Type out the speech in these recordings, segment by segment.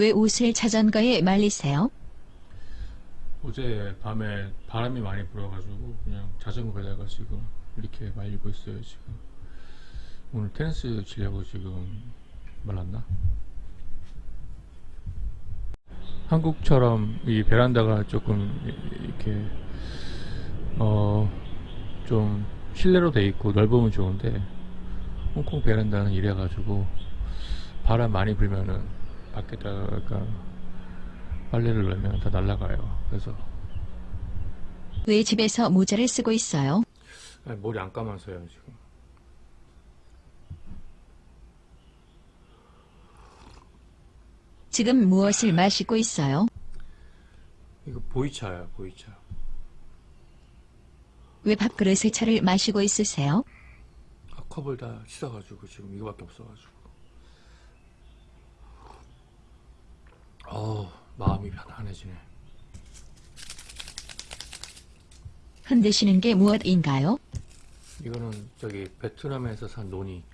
왜 옷을 자전거에 말리세요? 어제 밤에 바람이 많이 불어가지고 그냥 자전거에다가 지금 이렇게 말리고 있어요 지금 오늘 테니스 치려고 지금 말랐나? 한국처럼 이 베란다가 조금 이- 이렇게 어 좀 실내로 돼 있고 넓으면 좋은데 홍콩 베란다는 이래가지고 바람 많이 불면은 밖에다가 빨래를 넣으면 다 날아가요. 그래서 왜 집에서 모자를 쓰고 있어요? 아니, 머리 안 감아서요 지금. 지금 무엇을 마시고 있어요? 이거 보이차야 보이차. 왜 밥그릇에 차를 마시고 있으세요? 아, 컵을 다 씻어가지고 지금 이거밖에 없어가지고. 어 마음이 편안해지네. 흔드시는 게 무엇인가요? 이거는 저기 베트남에서 산 논이.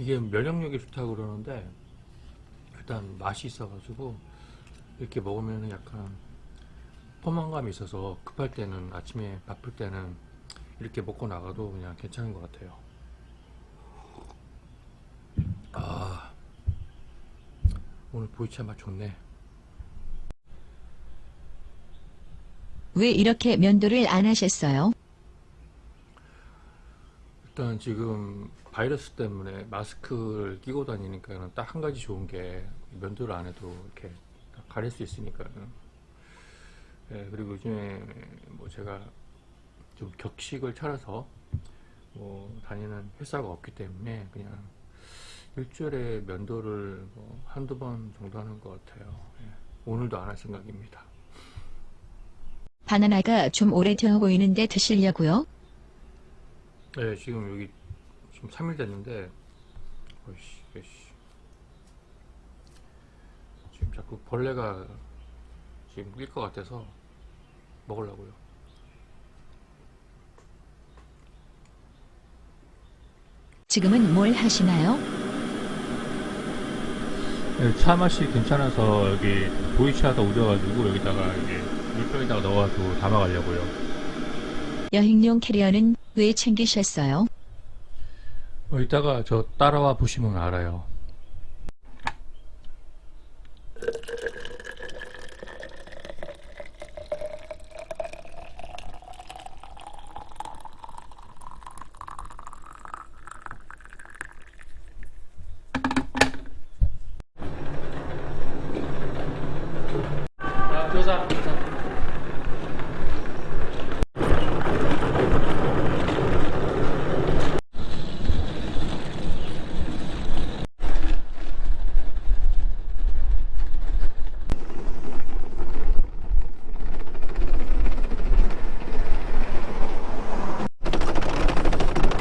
이게 면역력이 좋다고 그러는데 일단 맛이 있어가지고 이렇게 먹으면 약간 포만감이 있어서 급할 때는 아침에 바쁠 때는 이렇게 먹고 나가도 그냥 괜찮은 것 같아요. 아 오늘 보이차 맛 좋네. 왜 이렇게 면도를 안 하셨어요? 일단 지금 바이러스 때문에 마스크를 끼고 다니니까는 딱한 가지 좋은 게 면도를 안 해도 이렇게 다 가릴 수 있으니까는. 예, 그리고 요즘에 뭐 제가 좀 격식을 차려서 뭐 다니는 회사가 없기 때문에 그냥 일주일에 면도를 뭐 한두 번 정도 하는 것 같아요. 예, 오늘도 안 할 생각입니다. 바나나가 좀 오래 되어 보이는데 드시려고요? 네, 지금 여기 지금 3일 됐는데, 어이씨, 어이씨. 지금 자꾸 벌레가 지금 낄 것 같아서 먹으려고요. 지금은 뭘 하시나요? 네, 차 맛이 괜찮아서 여기 보이차가 우려가지고 여기다가 이게 물병에다가 넣어가지고 담아가려고요. 여행용 캐리어는 왜 챙기셨어요? 어, 이따가 저 따라와 보시면 알아요.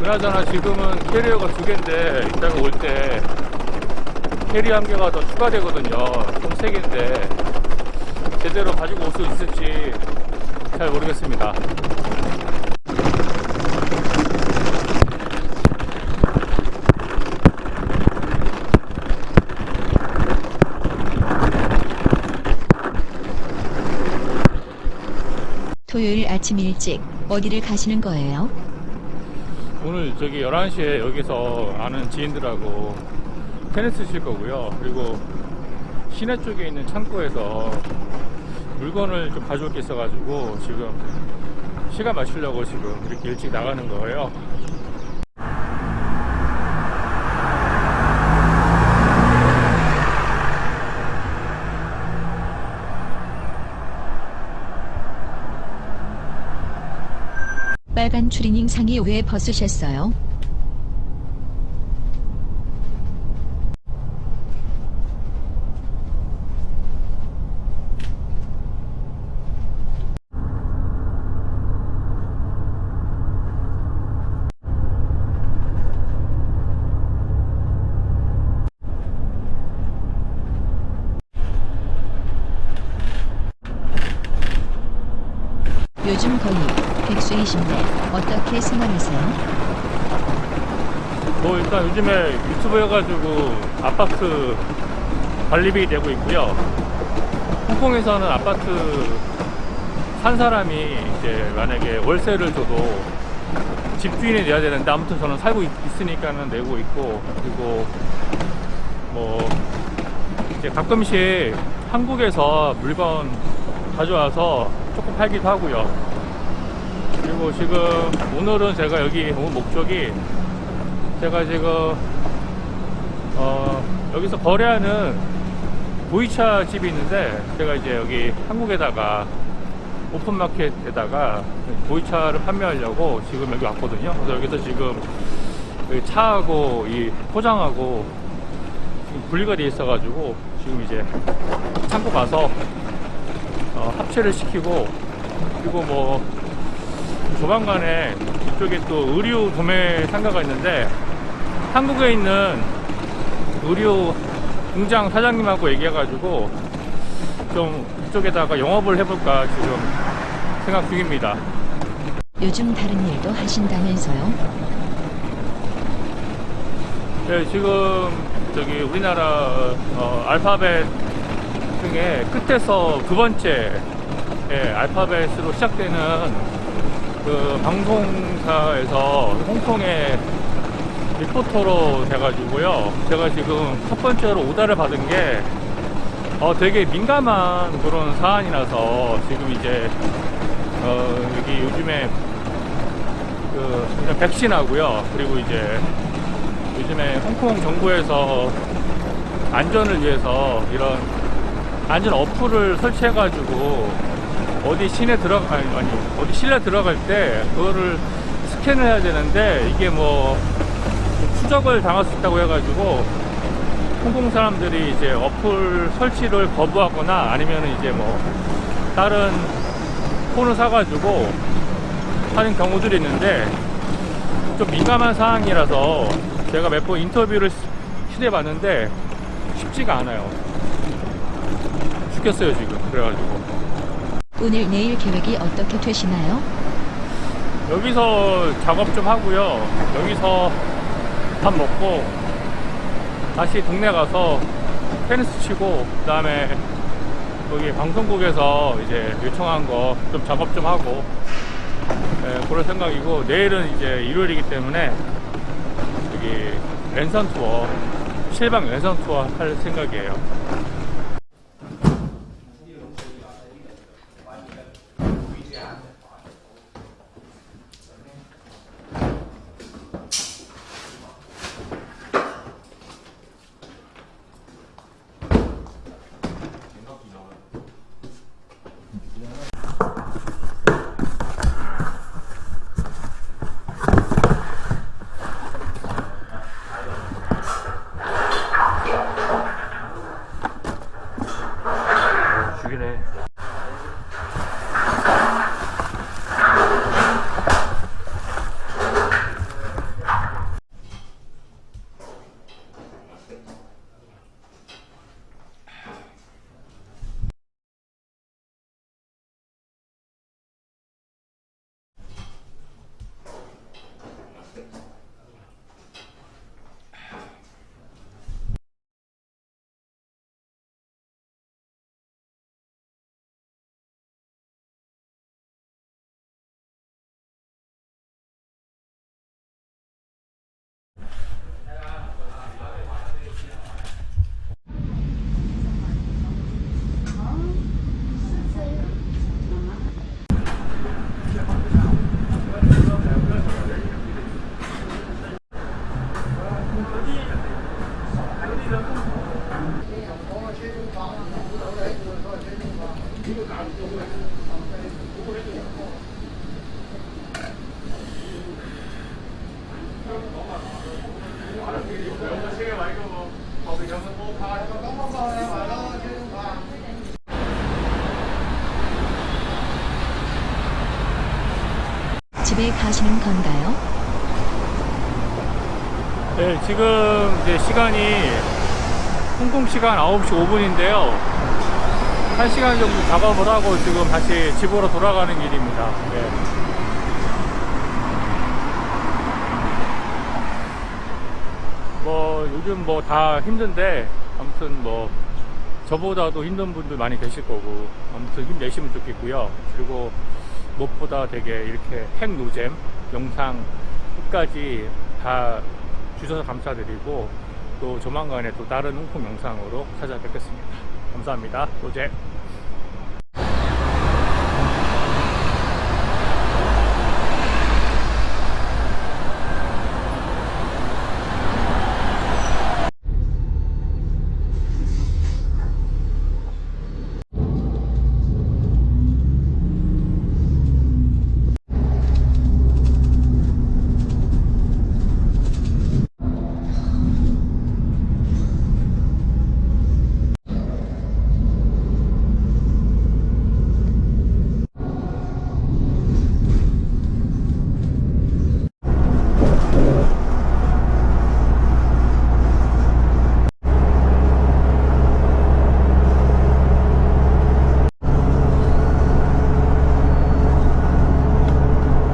그나저나 지금은 캐리어가 두 개인데 이따가 올 때 캐리어 한 개가 더 추가되거든요. 총 세 개인데 제대로 가지고 올 수 있을지 잘 모르겠습니다. 토요일 아침 일찍 어디를 가시는 거예요? 오늘 저기 11시에 여기서 아는 지인들하고 테니스 칠 거고요. 그리고 시내 쪽에 있는 창고에서 물건을 좀 가져올 게 있어가지고 지금 시간 맞추려고 지금 이렇게 일찍 나가는 거예요. 빨간 추리닝 상의 왜 벗으셨어요? 요즘 거의 백수이신데 어떻게 생활하세요? 뭐 일단 요즘에 유튜브 해가지고 아파트 관리비 내고 있고요. 홍콩에서는 아파트 산 사람이 이제 만약에 월세를 줘도 집주인이 내야 되는데 아무튼 저는 살고 있, 으니까는 내고 있고 그리고 뭐 이제 가끔씩 한국에서 물건 가져와서 조금 팔기도 하고요. 그리고 지금 오늘은 제가 여기 온 목적이 제가 지금 어 여기서 거래하는 보이차 집이 있는데 제가 이제 여기 한국에다가 오픈마켓에다가 보이차를 판매하려고 지금 여기 왔거든요. 그래서 여기서 지금 여기 차하고 이 포장하고 분리가 돼 있어 가지고 지금 이제 창고 가서 어, 합체를 시키고 그리고 뭐 조만간에 이쪽에 또 의류 도매 상가가 있는데 한국에 있는 의류 공장 사장님하고 얘기해가지고 좀 이쪽에다가 영업을 해볼까 지금 생각 중입니다. 요즘 다른 일도 하신다면서요? 네, 지금 저기 우리나라 어, 알파벳 중에 끝에서 두 번째 예, 알파벳으로 시작되는 그 방송사에서 홍콩에 리포터로 돼가지고요. 제가 지금 첫 번째로 오다를 받은 게 어, 되게 민감한 그런 사안이라서 지금 이제 어, 여기 요즘에 그 백신하고요. 그리고 이제 요즘에 홍콩 정부에서 안전을 위해서 이런 안전 어플을 설치해 가지고 어디 시내 들어가 아니, 아니 어디 실내 들어갈 때 그거를 스캔을 해야 되는데 이게 뭐 추적을 당할 수 있다고 해가지고 홍콩 사람들이 이제 어플 설치를 거부하거나 아니면 이제 뭐 다른 폰을 사가지고 하는 경우들이 있는데 좀 민감한 사항이라서 제가 몇 번 인터뷰를 시도해 봤는데 쉽지가 않아요. 죽겠어요 지금 그래가지고 오늘 내일 계획이 어떻게 되시나요? 여기서 작업 좀 하고요. 여기서 밥 먹고 다시 동네 가서 테니스 치고 그 다음에 거기 방송국에서 이제 요청한 거 좀 작업 좀 하고 예, 그럴 생각이고 내일은 이제 일요일이기 때문에 여기 랜선 투어 실방 랜선 투어 할 생각이에요. 집에 가시는 건가요? 네, 지금 이제 시간이 홍콩 시간 9시 5분인데요. 한 시간 정도 작업을 하고 지금 다시 집으로 돌아가는 길입니다. 예. 뭐 요즘 뭐 다 힘든데 아무튼 뭐 저보다도 힘든 분들 많이 계실 거고 아무튼 힘내시면 좋겠고요. 그리고 무엇보다 되게 이렇게 핵노잼 영상 끝까지 다 주셔서 감사드리고 또 조만간에 또 다른 홍콩 영상으로 찾아뵙겠습니다. 감사합니다. 노잼.